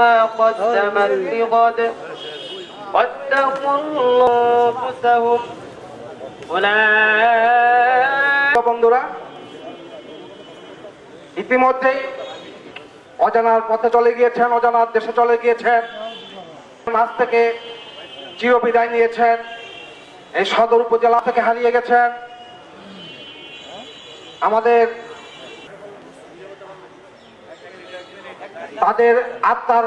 ما قدمت لغد واتقوا الله أنفسهم أولئك বন্ধুরা ইতিমধ্যেই অজানার পথে চলে গিয়েছেন অজানার দেশে চলে গিয়েছেন আজ থেকে চিরবিদায় নিয়েছেন এই সদর উপজেলা থেকে হারিয়ে গেছেন আমাদের তাদের আত্মার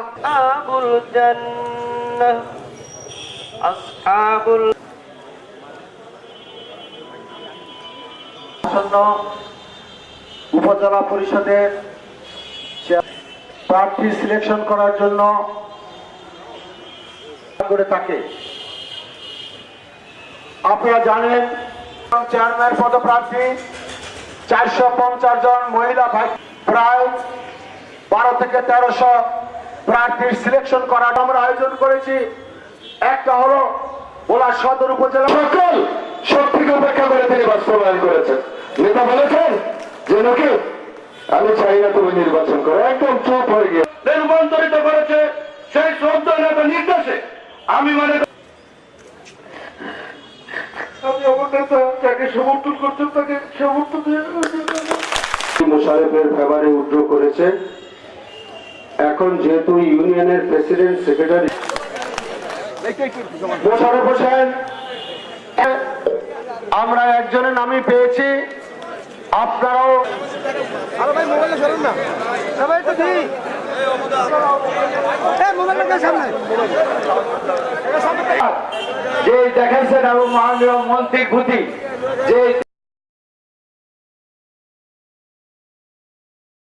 আবুল উপজেলা পরিষদের প্রার্থী সিলেকশন করার জন্য করে থাকে। আপনারা জানেন, চেয়ারম্যান পদপ্রার্থী চারশো পঞ্চাশ জন মহিলা প্রায় বারো থেকে তেরোশো প্রার্থীর সিলেকশন করার আমরা আয়োজন করেছি। একটা হলো ওলা সদর উপজেলা সকল শক্তিকে উপেক্ষা করে তিনি বাস্তবায়ন করেছেন। নেতা বলেছেন যে নাকি আমি চাই না তুমি নির্বাচন করো। একদম চুপ হয়ে গিয়ে রূপান্তরিত করেছে সেই শ্রদ্ধা নেতা নির্দেশে। আমি মানে আমি আমার নেতা যাকে সমর্থন করছেন তাকে সমর্থন দিয়ে মোশারেফের ফেভারে করেছে এখন যেহেতু ইউনিয়নের প্রেসিডেন্ট সেক্রেটারি মোশারফ হোসেন আমরা একজনের নামই পেয়েছি। আপনারাও যে দেখাইছেন এবং মাননীয় মন্ত্রী গুতি যে